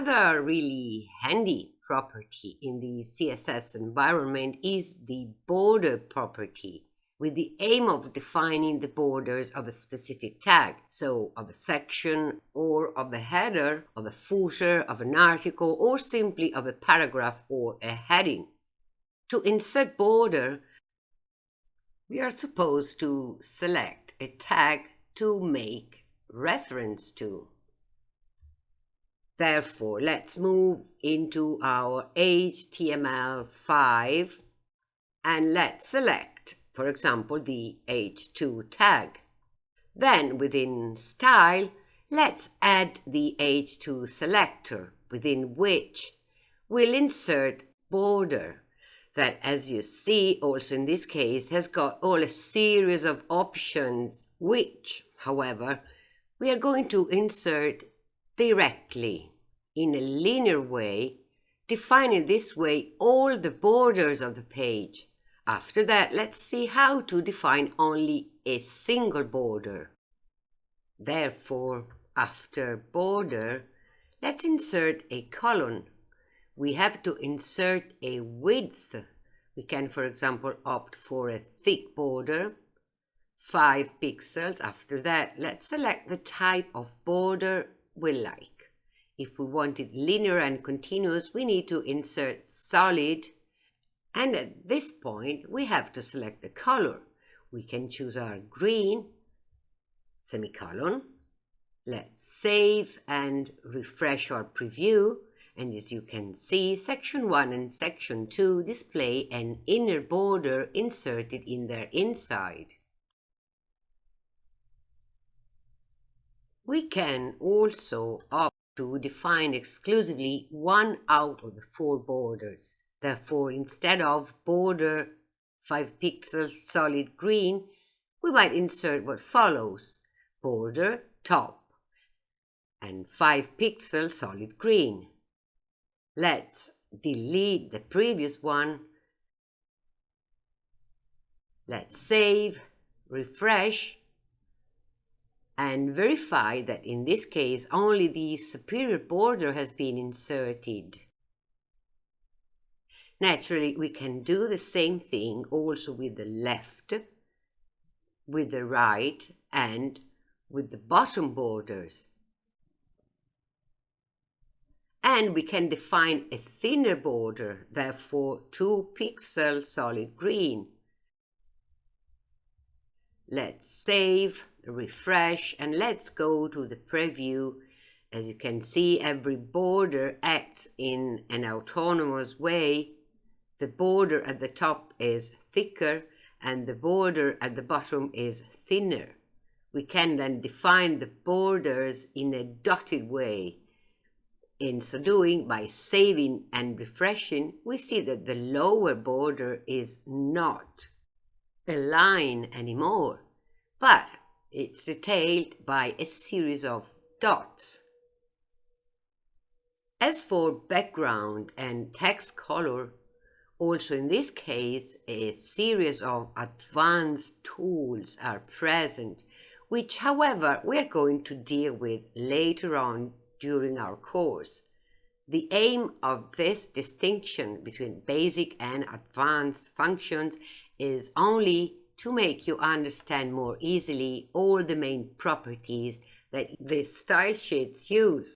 Another really handy property in the CSS environment is the border property with the aim of defining the borders of a specific tag, so of a section or of a header, of a footer, of an article, or simply of a paragraph or a heading. To insert border, we are supposed to select a tag to make reference to. Therefore, let's move into our HTML5 and let's select, for example, the H2 tag. Then within Style, let's add the H2 selector, within which we'll insert border that, as you see also in this case, has got all a series of options, which, however, we are going to insert directly in a linear way, defining this way all the borders of the page. After that, let's see how to define only a single border. Therefore, after border, let's insert a column. We have to insert a width. We can, for example, opt for a thick border, 5 pixels. After that, let's select the type of border we like. If we want it linear and continuous, we need to insert solid. And at this point, we have to select the color. We can choose our green, semicolon. Let's save and refresh our preview. And as you can see, section 1 and section 2 display an inner border inserted in their inside. We can also opt define exclusively one out of the four borders. Therefore, instead of border 5 pixels solid green, we might insert what follows border top and 5 pixels solid green. Let's delete the previous one. Let's save, refresh, and verify that in this case only the superior border has been inserted. Naturally, we can do the same thing also with the left, with the right, and with the bottom borders. And we can define a thinner border, therefore 2 pixel solid green. Let's save refresh and let's go to the preview. As you can see every border acts in an autonomous way. The border at the top is thicker and the border at the bottom is thinner. We can then define the borders in a dotted way. In so doing by saving and refreshing we see that the lower border is not a line anymore. But it's detailed by a series of dots. As for background and text color, also in this case, a series of advanced tools are present, which however we are going to deal with later on during our course. The aim of this distinction between basic and advanced functions is only to make you understand more easily all the main properties that the style sheets use.